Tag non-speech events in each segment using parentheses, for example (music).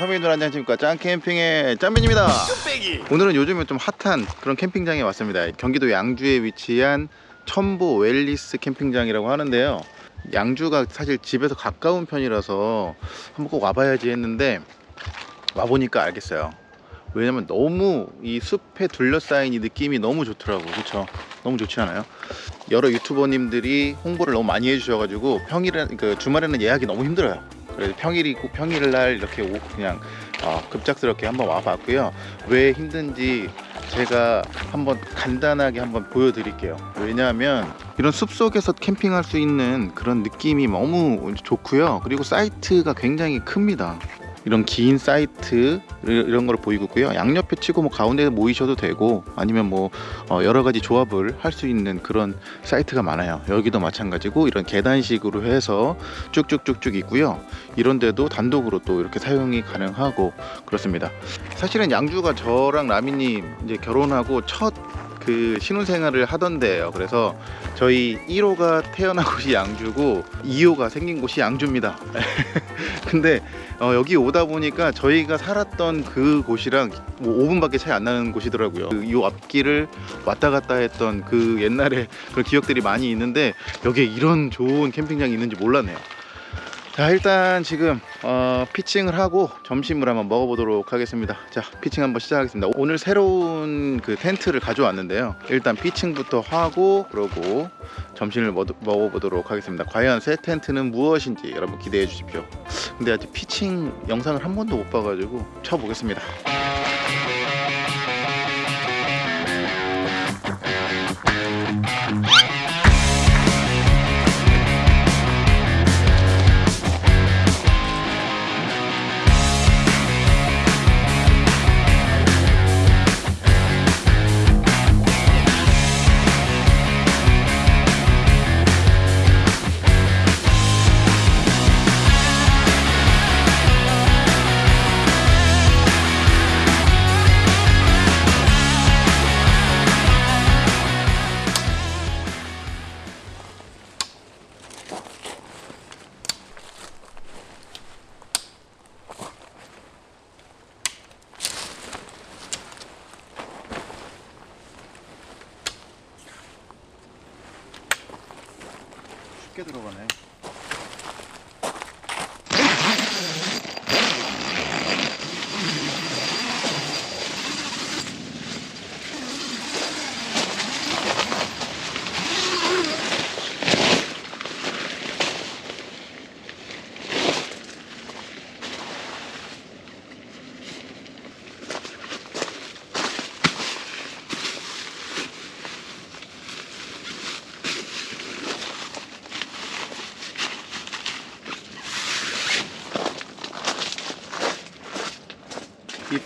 선배님들 안녕하십니까 짠캠핑의 짠빈입니다. 오늘은 요즘에 좀 핫한 그런 캠핑장에 왔습니다. 경기도 양주에 위치한 첨보 웰리스 캠핑장이라고 하는데요. 양주가 사실 집에서 가까운 편이라서 한번 꼭 와봐야지 했는데 와보니까 알겠어요. 왜냐면 너무 이 숲에 둘러싸인 이 느낌이 너무 좋더라고. 그렇죠 너무 좋지 않아요? 여러 유튜버님들이 홍보를 너무 많이 해주셔가지고 평일에 그 주말에는 예약이 너무 힘들어요 그래서 평일이 고 평일날 이렇게 오- 그냥 어, 급작스럽게 한번 와봤고요. 왜 힘든지 제가 한번 간단하게 한번 보여드릴게요. 왜냐하면 이런 숲속에서 캠핑할 수 있는 그런 느낌이 너무 좋고요. 그리고 사이트가 굉장히 큽니다 이런 긴 사이트 이런 걸 보이고 있고요. 양옆에 치고 뭐 가운데 모이셔도 되고 아니면 뭐 어, 여러 가지 조합을 할 수 있는 그런 사이트가 많아요. 여기도 마찬가지고 이런 계단식으로 해서 쭉쭉쭉쭉 있고요. 이런데도 단독으로 또 이렇게 사용이 가능하고 그렇습니다. 사실은 양주가 저랑 라미님 이제 결혼하고 첫 그 신혼생활을 하던데요 그래서 저희 1호가 태어난 곳이 양주고 2호가 생긴 곳이 양주입니다 (laughs) 근데 어, 여기 오다 보니까 저희가 살았던 그 곳이랑 뭐 5분밖에 차이 안 나는 곳이더라고요. 그, 이 앞길을 왔다 갔다 했던 그 옛날에 (laughs) 그런 기억들이 많이 있는데 여기에 이런 좋은 캠핑장이 있는지 몰랐네요. 자 일단 지금 어, 피칭을 하고 점심을 한번 먹어보도록 하겠습니다. 자 피칭 한번 시작하겠습니다. 오늘 새로운 그 텐트를 가져왔는데요. 일단 피칭부터 하고 그러고 점심을 먹, 먹어보도록 하겠습니다. 과연 새 텐트는 무엇인지 여러분 기대해 주십시오. 근데 아직 피칭 영상을 한 번도 못 봐가지고 쳐보겠습니다.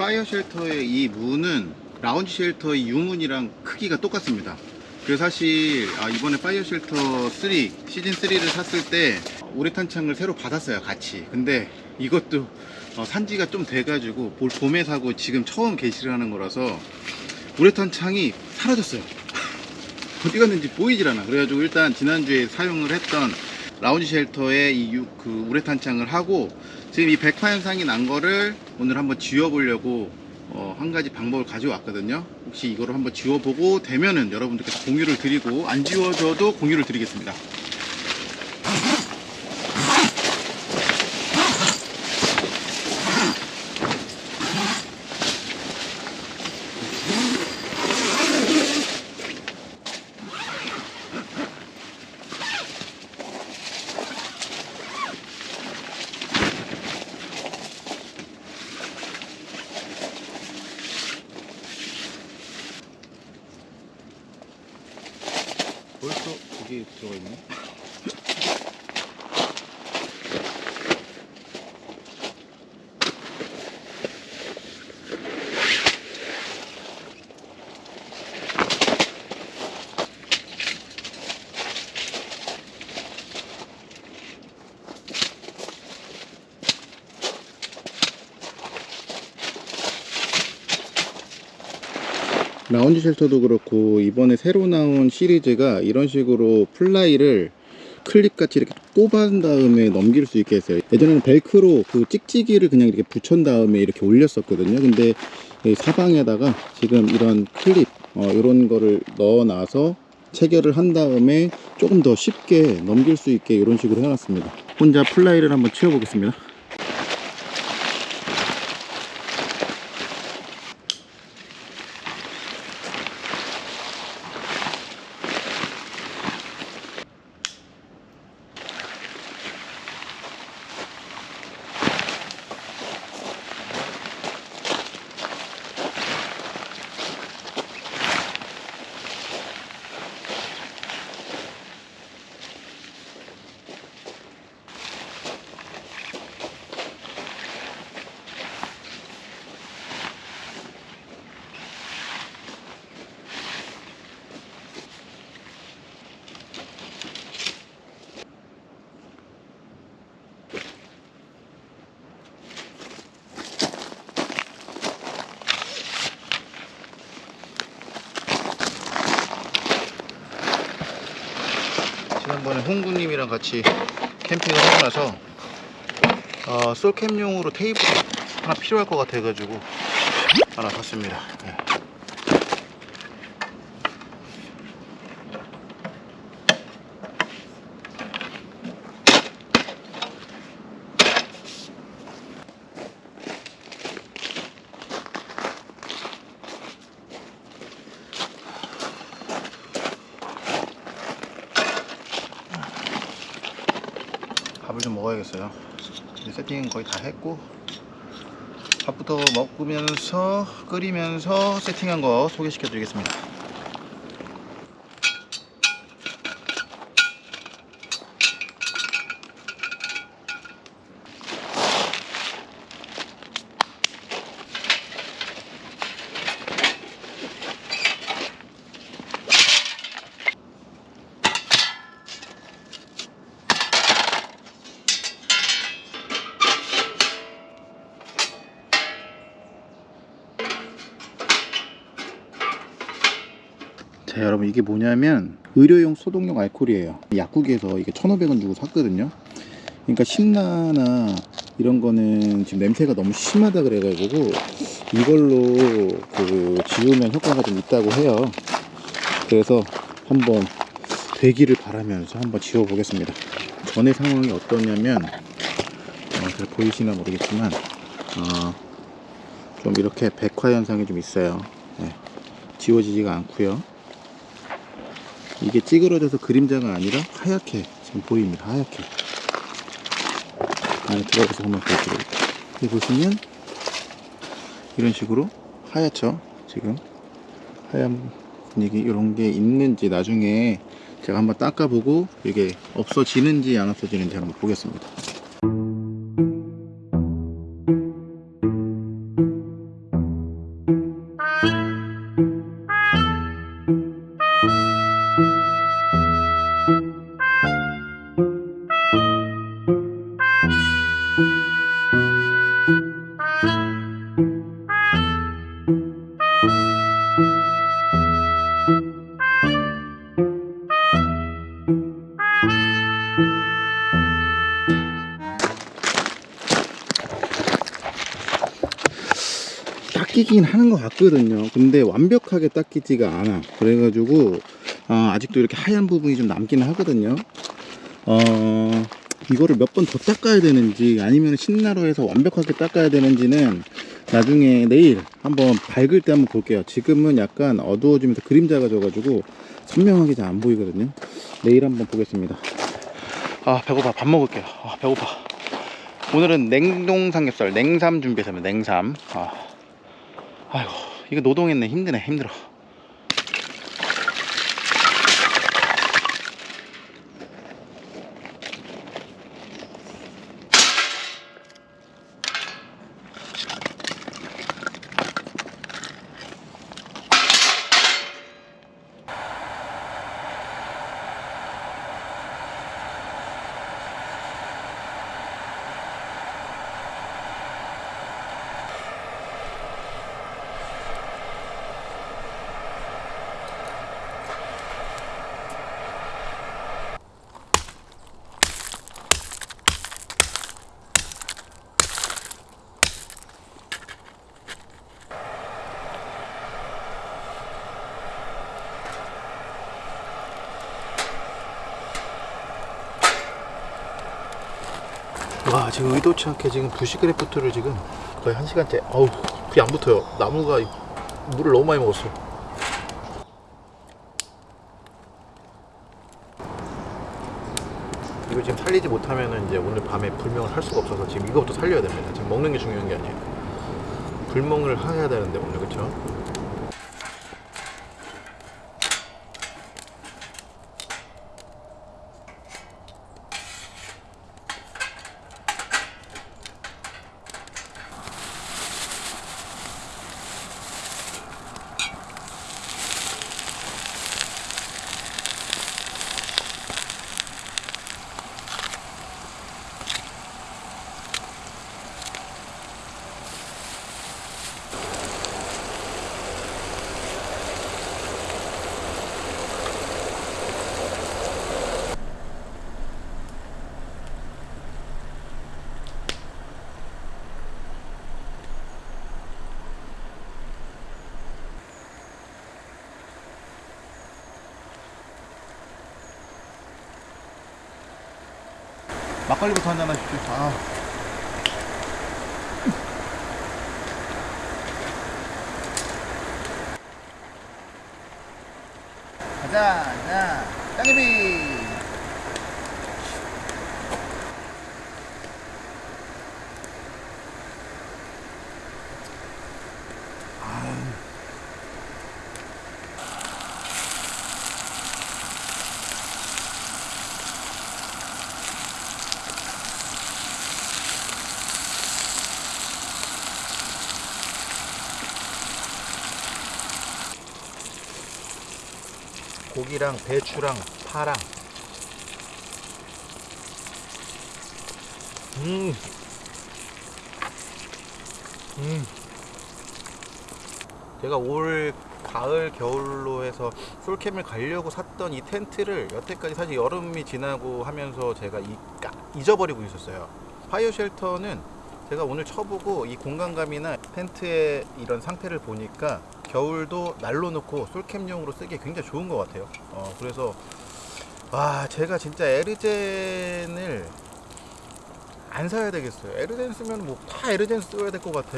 파이어 쉘터의 이 문은 라운지 쉘터의 유문이랑 크기가 똑같습니다. 그래서 사실 아, 이번에 파이어 쉘터 3 시즌 3를 샀을 때 우레탄 창을 새로 받았어요 같이. 근데 이것도 어, 산지가 좀 돼가지고 볼 봄에 사고 지금 처음 개시를 하는 거라서 우레탄 창이 사라졌어요. (laughs) 어디 갔는지 보이질 않아. 그래가지고 일단 지난주에 사용을 했던 라운지 쉘터의 이 유- 그 우레탄 창을 하고 지금 이 백화 현상이 난 거를 오늘 한번 지워보려고 어, 한 가지 방법을 가져왔거든요. 혹시 이거를 한번 지워보고 되면은 여러분들께서 공유를 드리고 안 지워져도 공유를 드리겠습니다. 벌써 이게 들어가 있네. 라운지 쉘터도 그렇고 이번에 새로 나온 시리즈가 이런 식으로 플라이를 클립 같이 이렇게 꼽은 다음에 넘길 수 있게 했어요. 예전에는 벨크로 그 찍찍이를 그냥 이렇게 붙여 다음에 이렇게 올렸었거든요. 근데 이 사방에다가 지금 이런 클립 어, 이런 거를 넣어놔서 체결을 한 다음에 조금 더 쉽게 넘길 수 있게 이런 식으로 해놨습니다. 혼자 플라이를 한번 치워보겠습니다. 홍구님이랑 같이 캠핑을 하고 나서 어, 솔캠용으로 테이블 하나 필요할 것 같아 가지고 하나 샀습니다. 네. 밥을 좀 먹어야겠어요. 이제 세팅 거의 다 했고 밥부터 먹으면서 끓이면서 세팅한 거 소개시켜 드리겠습니다. 이게 뭐냐면 의료용 소독용 알코올이에요. 약국에서 이게 1500원 주고 샀거든요. 그러니까 신나나 이런 거는 지금 냄새가 너무 심하다 그래가지고 이걸로 그 지우면 효과가 좀 있다고 해요. 그래서 한번 되기를 바라면서 한번 지워 보겠습니다. 전의 상황이 어떠냐면 어, 잘 보이시나 모르겠지만 어, 좀 이렇게 백화 현상이 좀 있어요. 네, 지워지지가 않고요 이게 찌그러져서 그림자가 아니라 하얗게 지금 보입니다. 하얗게. 안에 들어가서 한번 보여드릴게요. 여기 보시면 이런 식으로 하얗죠. 지금 하얀 분위기 이런 게 있는지 나중에 제가 한번 닦아보고 이게 없어지는지 안 없어지는지 한번 보겠습니다. 닦이긴 하는 것 같거든요. 근데 완벽하게 닦이지가 않아. 그래가지고 어, 아직도 이렇게 하얀 부분이 좀 남기는 하거든요. 어, 이거를 몇 번 더 닦아야 되는지 아니면 신나로 해서 완벽하게 닦아야 되는지는 나중에 내일 한번 밝을 때 한번 볼게요. 지금은 약간 어두워지면서 그림자가 져가지고 선명하게 잘 안 보이거든요. 내일 한번 보겠습니다. 아 배고파 밥 먹을게요. 아 배고파. 오늘은 냉동 삼겹살 냉삼 준비했습니다. 냉삼. 아. 아이고 이거 노동했네. 힘드네 힘들어 와 지금 의도치 않게 지금 부시그래프트를 지금 거의 한 시간째. 어우 불이 안 붙어요. 나무가 물을 너무 많이 먹었어. 이거 지금 살리지 못하면은 이제 오늘 밤에 불멍을 할 수가 없어서 지금 이거부터 살려야 됩니다. 지금 먹는 게 중요한 게 아니에요. 불멍을 해야 되는데 오늘 그쵸? 막걸리부터 한잔 하십시오. 아. 가자, 자, 땅개비. 고기랑 배추랑 파랑. 음. 음. 제가 올 가을 겨울로 해서 솔캠을 가려고 샀던 이 텐트를 여태까지 사실 여름이 지나고 하면서 제가 잊어버리고 있었어요. 파이어 쉘터는 제가 오늘 쳐보고 이 공간감이나 텐트의 이런 상태를 보니까 겨울도 난로 놓고 솔캠용으로 쓰기에 굉장히 좋은 것 같아요. 어, 그래서 와 제가 진짜 에르젠을 안 사야 되겠어요. 에르젠 쓰면 뭐 다 에르젠 써야 될 것 같아.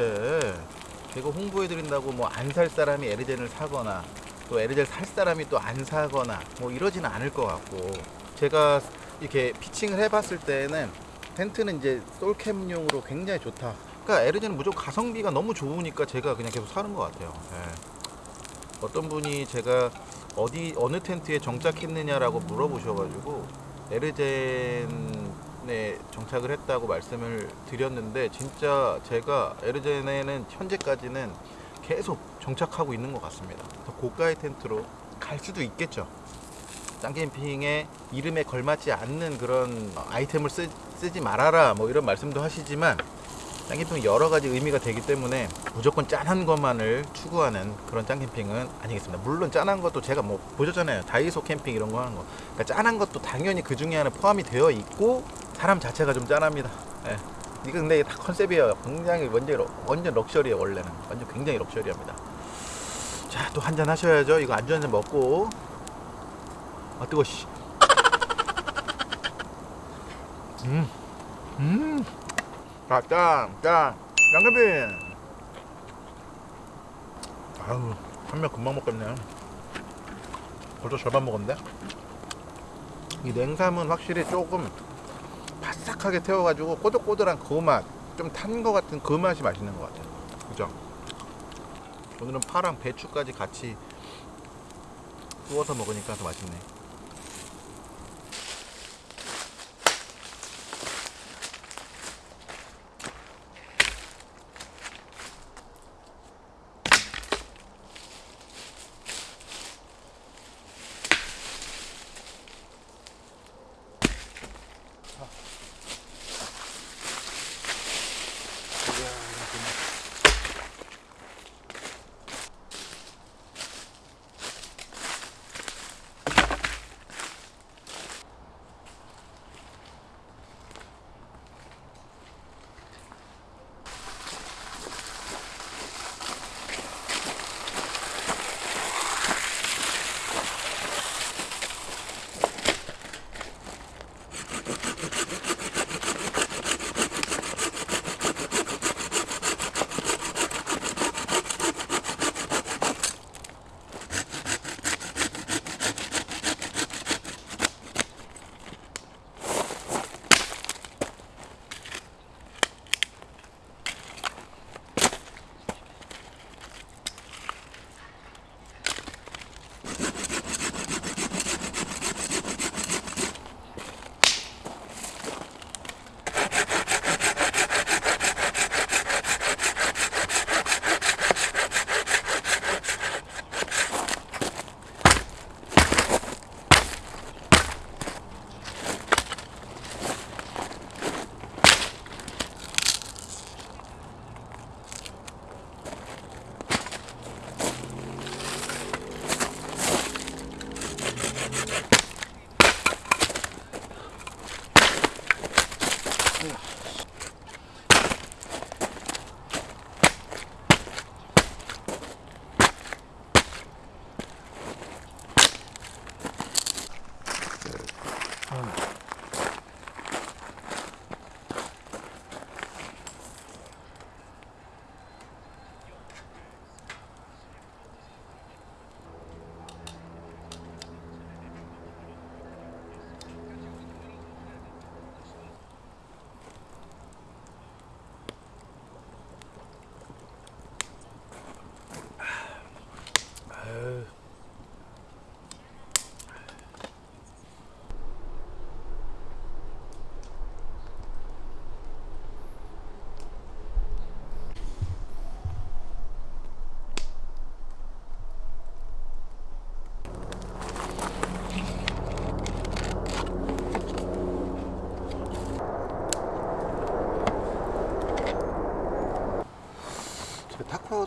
이거 홍보해 드린다고 뭐 안 살 사람이 에르젠을 사거나 또 에르젠 살 사람이 또 안 사거나 뭐 이러지는 않을 것 같고 제가 이렇게 피칭을 해봤을 때는 텐트는 이제 솔캠용으로 굉장히 좋다. 그러니까 에르젠은 무조건 가성비가 너무 좋으니까 제가 그냥 계속 사는 것 같아요. 예. 어떤 분이 제가 어디 어느 텐트에 정착했느냐라고 물어보셔가지고 에르젠에 정착을 했다고 말씀을 드렸는데 진짜 제가 에르젠에는 현재까지는 계속 정착하고 있는 것 같습니다. 더 고가의 텐트로 갈 수도 있겠죠. 짱캠핑의 이름에 걸맞지 않는 그런 아이템을 쓰, 쓰지 말아라 뭐 이런 말씀도 하시지만 짱캠핑은 여러 가지 의미가 되기 때문에 무조건 짠한 것만을 추구하는 그런 짱캠핑은 아니겠습니다. 물론 짠한 것도 제가 뭐 보셨잖아요. 다이소 캠핑 이런 거 하는 거. 그러니까 짠한 것도 당연히 그 중에 하나 포함이 되어 있고 사람 자체가 좀 짠합니다. 예. 이거 근데 다 컨셉이에요. 굉장히 완전 완전 럭셔리예요 원래는. 완전 굉장히 럭셔리합니다. 자 또 한잔 하셔야죠. 이거 안주 한 잔 먹고 아 뜨거 씨. 음. 음. 자, 짠, 짠. 양념빈. 아우, 한명 금방 먹겠네. 벌써 절반 먹었는데? 이 냉삼은 확실히 조금 바삭하게 태워가지고 꼬들꼬들한 그 맛, 좀탄거 같은 그 맛이 맛있는 것 같아요. 그죠? 오늘은 파랑 배추까지 같이 구워서 먹으니까 더 맛있네.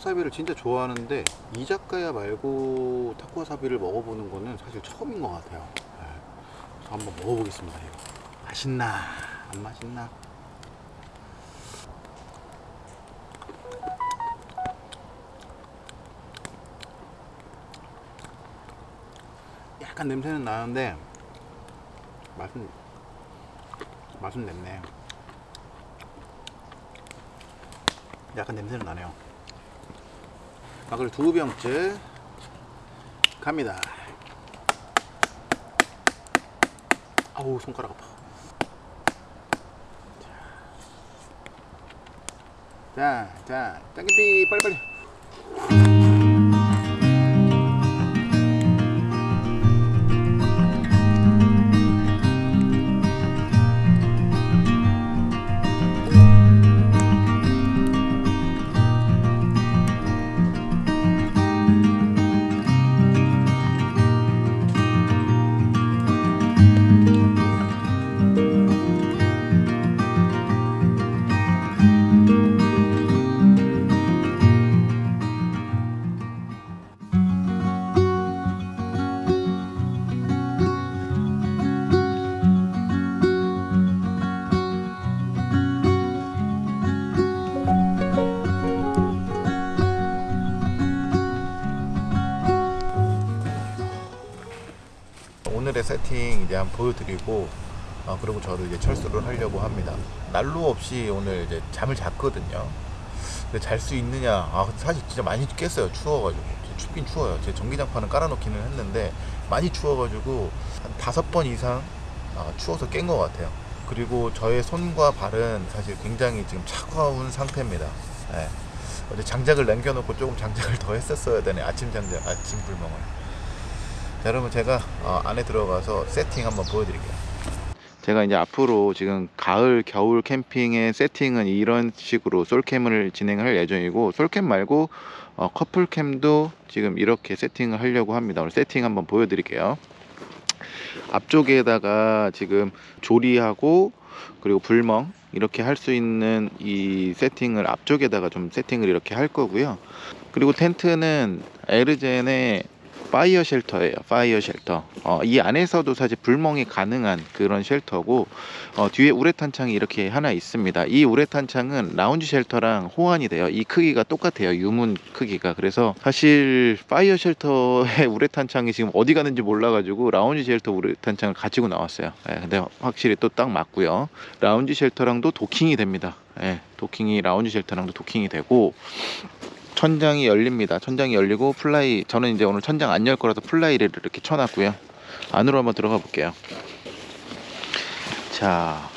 타쿠와사비를 진짜 좋아하는데 이자카야 말고 타쿠와사비를 먹어보는 거는 사실 처음인 것 같아요. 네. 그래서 한번 먹어보겠습니다. 이거. 맛있나 안 맛있나? 약간 냄새는 나는데 맛은 맛은 냈네. 약간 냄새는 나네요. 아, 그리고 두 병째 갑니다. 아우 손가락 아파. 자, 자, 짱기비 빨리빨리. 오늘의 세팅 이제 한번 보여드리고 어, 그리고 저도 이제 철수를 하려고 합니다. 난로 없이 오늘 이제 잠을 잤거든요. 근데 잘 수 있느냐? 아 사실 진짜 많이 깼어요. 추워가지고 춥긴 추워요. 제 전기장판은 깔아놓기는 했는데 많이 추워가지고 한 다섯 번 이상 아, 추워서 깬 것 같아요. 그리고 저의 손과 발은 사실 굉장히 지금 차가운 상태입니다. 예. 어제 장작을 남겨놓고 조금 장작을 더 했었어야 되네. 아침 장작, 아침 불멍을. 자, 여러분 제가 어, 안에 들어가서 세팅 한번 보여드릴게요. 제가 이제 앞으로 지금 가을 겨울 캠핑의 세팅은 이런 식으로 솔캠을 진행할 예정이고 솔캠 말고 어, 커플캠도 지금 이렇게 세팅을 하려고 합니다. 오늘 세팅 한번 보여드릴게요. 앞쪽에다가 지금 조리하고 그리고 불멍 이렇게 할 수 있는 이 세팅을 앞쪽에다가 좀 세팅을 이렇게 할 거고요. 그리고 텐트는 에르젠의 파이어 쉘터예요. 파이어 쉘터. 어, 이 안에서도 사실 불멍이 가능한 그런 쉘터고 어, 뒤에 우레탄 창이 이렇게 하나 있습니다. 이 우레탄 창은 라운지 쉘터랑 호환이 돼요. 이 크기가 똑같아요. 유문 크기가. 그래서 사실 파이어 쉘터의 (laughs) 우레탄 창이 지금 어디 가는지 몰라 가지고 라운지 쉘터 우레탄 창을 가지고 나왔어요. 예, 근데 확실히 또 딱 맞고요. 라운지 쉘터랑도 도킹이 됩니다. 예, 도킹이 라운지 쉘터랑도 도킹이 되고 천장이 열립니다. 천장이 열리고 플라이 저는 이제 오늘 천장 안 열 거라서 플라이를 이렇게 쳐놨고요. 안으로 한번 들어가 볼게요. 자,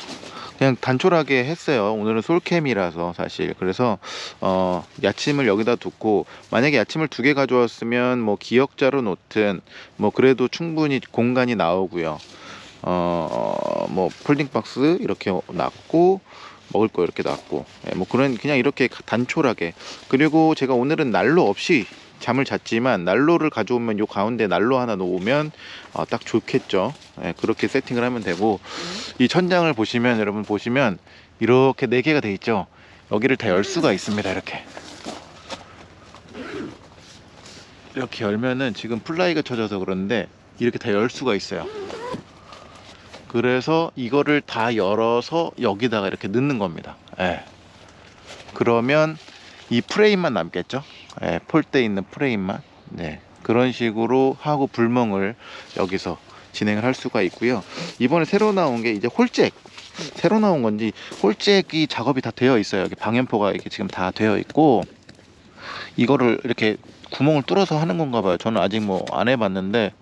그냥 단촐하게 했어요. 오늘은 솔캠이라서 사실 그래서 어, 야침을 여기다 두고 만약에 야침을 두 개 가져왔으면 뭐 기역자로 놓든 뭐 그래도 충분히 공간이 나오고요. 어, 뭐 폴딩 박스 이렇게 놨고 먹을 거 이렇게 놨고. 예, 뭐 그런 그냥 이렇게 단촐하게. 그리고 제가 오늘은 난로 없이 잠을 잤지만 난로를 가져오면 요 가운데 난로 하나 놓으면 어, 딱 좋겠죠. 예, 그렇게 세팅을 하면 되고. 이 천장을 보시면 여러분 보시면 이렇게 네 개가 돼 있죠. 여기를 다 열 수가 있습니다 이렇게. 이렇게 열면은 지금 플라이가 쳐져서 그런데 이렇게 다 열 수가 있어요 그래서 이거를 다 열어서 여기다가 이렇게 넣는 겁니다. 예. 그러면 이 프레임만 남겠죠. 예, 폴대 있는 프레임만. 네. 그런 식으로 하고 불멍을 여기서 진행을 할 수가 있고요. 이번에 새로 나온 게 이제 홀잭. 새로 나온 건지 홀잭이 작업이 다 되어 있어요. 여기 방염포가 이렇게 지금 다 되어 있고 이거를 이렇게 구멍을 뚫어서 하는 건가 봐요. 저는 아직 뭐 안 해봤는데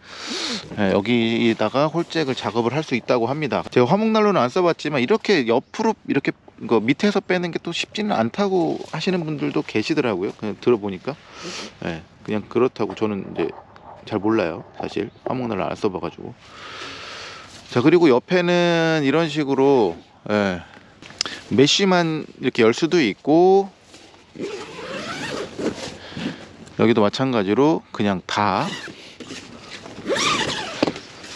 예, 여기다가 홀잭을 작업을 할 수 있다고 합니다. 제가 화목난로는 안 써봤지만 이렇게 옆으로 이렇게 그 밑에서 빼는 게 또 쉽지는 않다고 하시는 분들도 계시더라고요. 그냥 들어보니까 예, 그냥 그렇다고 저는 이제 잘 몰라요. 사실 화목난로 안 써봐가지고 자 그리고 옆에는 이런 식으로 예, 메쉬만 이렇게 열 수도 있고 여기도 마찬가지로 그냥 다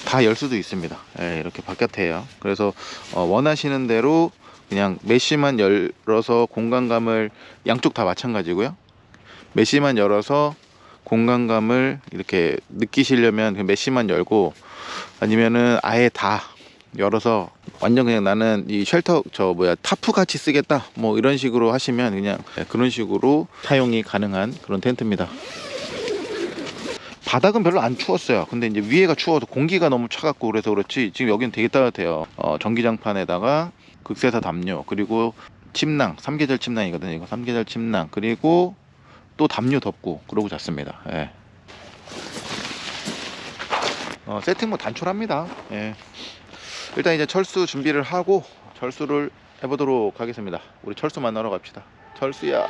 다 열 수도 있습니다. 예, 이렇게 바깥에요. 그래서 어, 원하시는 대로 그냥 메쉬만 열어서 공간감을 양쪽 다 마찬가지고요. 메시만 열어서 공간감을 이렇게 느끼시려면 그 메시만 열고 아니면은 아예 다 열어서 완전 그냥 나는 이 쉘터 저 뭐야 타프 같이 쓰겠다 뭐 이런 식으로 하시면 그냥 그런 식으로 사용이 가능한 그런 텐트입니다. 바닥은 별로 안 추웠어요. 근데 이제 위에가 추워서 공기가 너무 차갑고 그래서 그렇지 지금 여기는 되게 따뜻해요. 어, 전기장판에다가 극세사 담요 그리고 침낭 삼계절 침낭이거든요. 이거 삼계절 침낭 그리고 또 담요 덮고 그러고 잤습니다. 예. 어, 세팅 뭐 단촐합니다. 예. 일단 이제 철수 준비를 하고 철수를 해보도록 하겠습니다. 우리 철수 만나러 갑시다. 철수야.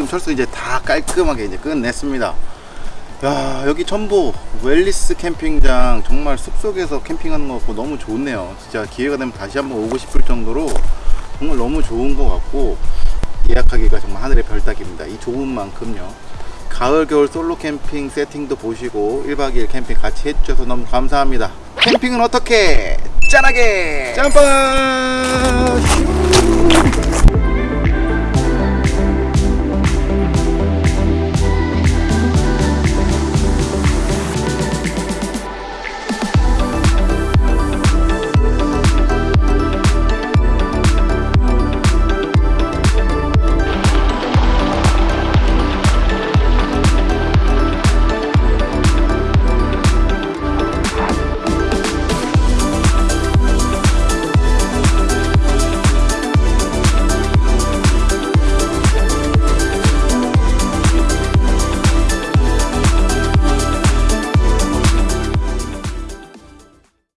지금 철수 이제 다 깔끔하게 이제 끝냈습니다. 야, 여기 첨보 웰리스 캠핑장 정말 숲속에서 캠핑하는 거 같고 너무 좋네요. 진짜 기회가 되면 다시 한번 오고 싶을 정도로 정말 너무 좋은 것 같고 예약하기가 정말 하늘의 별따기입니다. 이 좋은 만큼요. 가을 겨울 솔로 캠핑 세팅도 보시고 1박 2일 캠핑 같이 해주셔서 너무 감사합니다. 캠핑은 어떻게? 짠하게! 짬뽕!